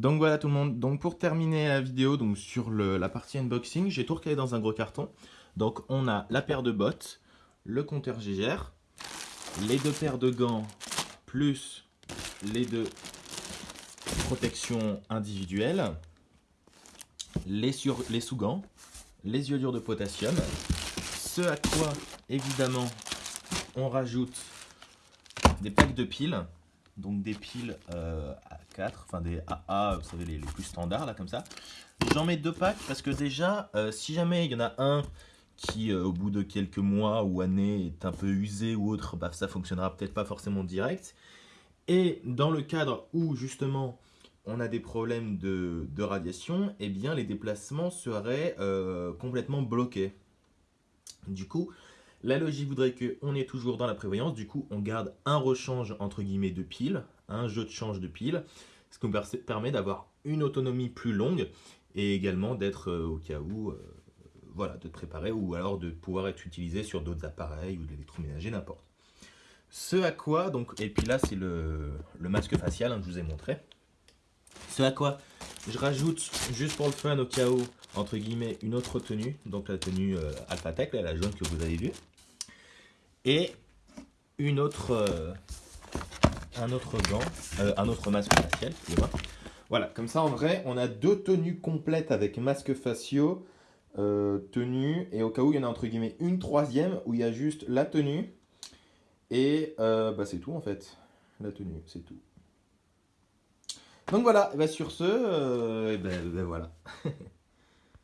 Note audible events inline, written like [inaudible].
Donc voilà tout le monde, donc pour terminer la vidéo donc sur la partie unboxing, j'ai tout recalé dans un gros carton. Donc on a la paire de bottes, le compteur GGR, les deux paires de gants, plus les deux protections individuelles, les, les sous-gants, les iodures de potassium, ce à quoi évidemment on rajoute des packs de piles, donc des piles euh, à 4, enfin des AA, vous savez les, plus standards là comme ça. J'en mets deux packs parce que déjà, euh, si jamais il y en a un qui euh, au bout de quelques mois ou années est un peu usé ou autre, bah, ça fonctionnera peut-être pas forcément direct. Et dans le cadre où justement on a des problèmes de, radiation, eh bien les déplacements seraient complètement bloqués. Du coup, la logique voudrait qu'on est toujours dans la prévoyance, du coup on garde un rechange entre guillemets de piles, un jeu de change de piles, ce qui permet d'avoir une autonomie plus longue et également d'être euh, au cas où, euh, voilà, de préparer ou alors de pouvoir être utilisé sur d'autres appareils ou de l'électroménager, n'importe. Ce à quoi, donc, et puis là c'est le, masque facial, hein, que je vous ai montré. Ce à quoi je rajoute, juste pour le fun, au cas où, entre guillemets, une autre tenue, donc la tenue euh, Alphatec, la jaune que vous avez vue et une autre, euh, un autre gant, euh, un autre masque facial, Voilà, comme ça en vrai, on a deux tenues complètes avec masque faciaux, tenue, et au cas où il y en a entre guillemets une troisième où il y a juste la tenue, et bah, c'est tout en fait, la tenue, c'est tout. Donc voilà, bah, sur ce, ben, ben voilà. [laughs]